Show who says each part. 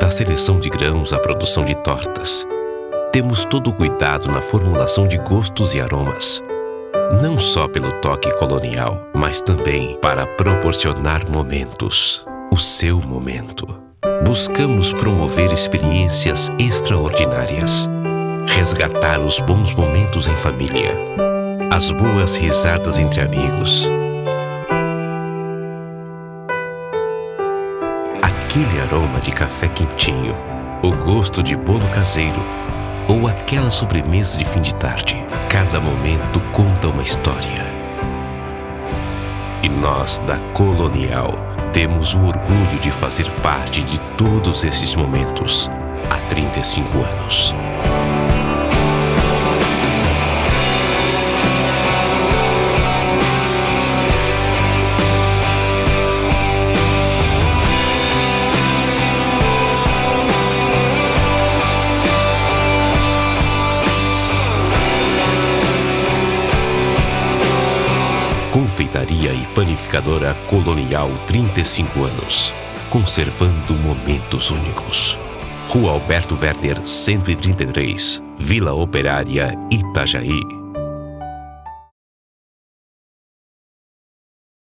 Speaker 1: Da seleção de grãos à produção de tortas, temos todo o cuidado na formulação de gostos e aromas. Não só pelo toque colonial, mas também para proporcionar momentos. O seu momento. Buscamos promover experiências extraordinárias. Resgatar os bons momentos em família. As boas risadas entre amigos aquele aroma de café quentinho, o gosto de bolo caseiro ou aquela sobremesa de fim de tarde. Cada momento conta uma história. E nós, da Colonial, temos o orgulho de fazer parte de todos esses momentos há 35 anos. Confeitaria e Panificadora Colonial 35 anos. Conservando momentos únicos. Rua Alberto Werner, 133, Vila Operária, Itajaí.